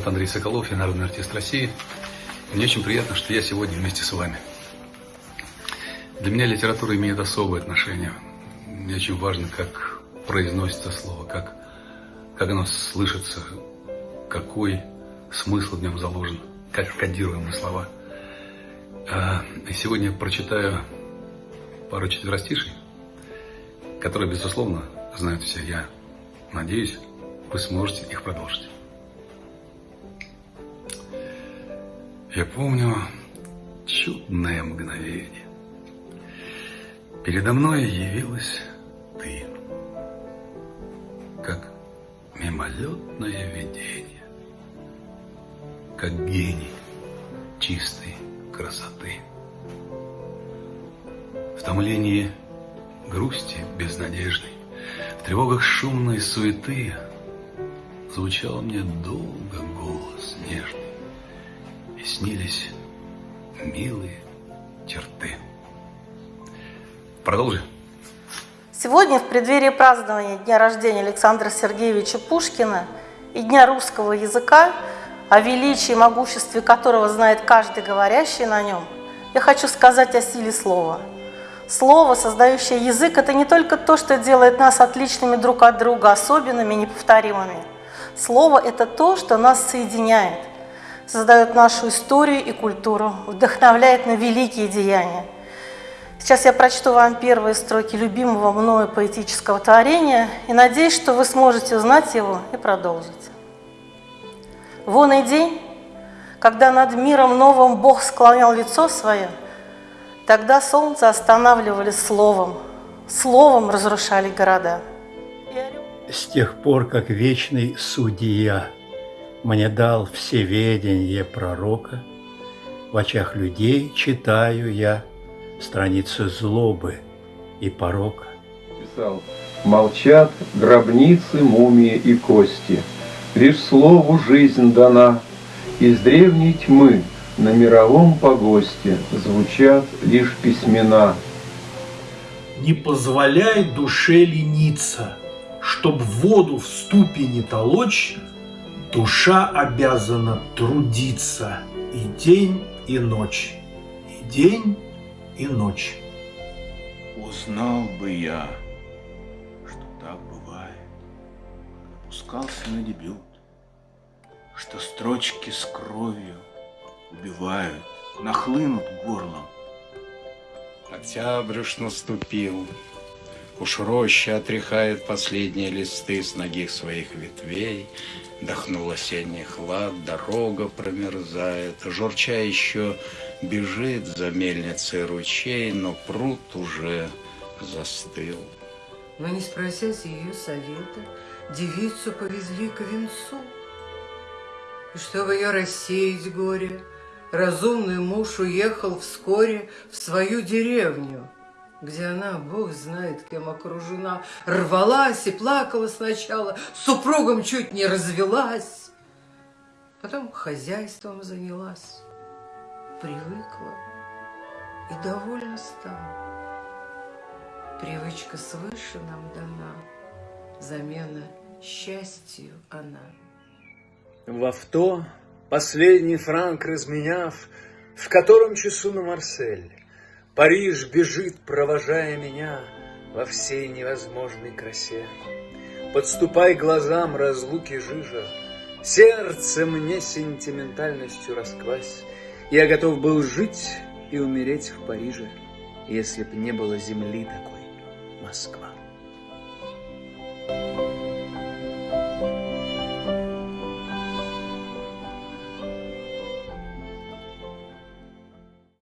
зовут Андрей Соколов, я народный артист России. Мне очень приятно, что я сегодня вместе с вами. Для меня литература имеет особое отношение. Мне очень важно, как произносится слово, как, как оно слышится, какой смысл в нем заложен, как кодируемые слова. А, и сегодня я прочитаю пару четверостишей, которые, безусловно, знают все. Я надеюсь, вы сможете их продолжить. Я помню чудное мгновение. Передо мной явилась ты, как мимолетное видение, как гений чистой красоты. В томлении грусти безнадежной, в тревогах шумной суеты звучал мне долго голос нежный и снились милые черты. Продолжи. Сегодня, в преддверии празднования дня рождения Александра Сергеевича Пушкина и Дня русского языка, о величии и могуществе которого знает каждый говорящий на нем, я хочу сказать о силе слова. Слово, создающее язык, это не только то, что делает нас отличными друг от друга, особенными, неповторимыми. Слово – это то, что нас соединяет, создает нашу историю и культуру, вдохновляет на великие деяния. Сейчас я прочту вам первые строки любимого мною поэтического творения и надеюсь, что вы сможете узнать его и продолжить. Вон и день, когда над миром новым Бог склонял лицо свое, тогда солнце останавливали словом, словом разрушали города. С тех пор, как вечный судья – мне дал всеведение пророка, В очах людей читаю я Страницы злобы и порока. Писал, молчат гробницы, мумии и кости, Лишь слову жизнь дана, Из древней тьмы на мировом погосте Звучат лишь письмена. Не позволяй душе лениться, Чтоб воду в ступе не толочь, Душа обязана трудиться и день, и ночь, и день, и ночь. Узнал бы я, что так бывает, Пускался на дебют, Что строчки с кровью убивают, Нахлынут горлом. Октябрь уж наступил, Уж роща отряхает последние листы с ноги своих ветвей, Дохнул осенний хлад, дорога промерзает, Журча еще бежит за мельницей ручей, Но пруд уже застыл. Но не спросясь ее совета, Девицу повезли к венцу. И чтобы ее рассеять горе, Разумный муж уехал вскоре В свою деревню — где она, Бог знает, кем окружена, рвалась и плакала сначала, супругом чуть не развелась, потом хозяйством занялась, привыкла и довольна стала. Привычка свыше нам дана, замена счастью она. В авто, последний франк разменяв, в котором часу на Марсель, Париж бежит, провожая меня во всей невозможной красе. Подступай глазам разлуки жижа, Сердце мне сентиментальностью расквась. Я готов был жить и умереть в Париже, Если б не было земли такой Москва.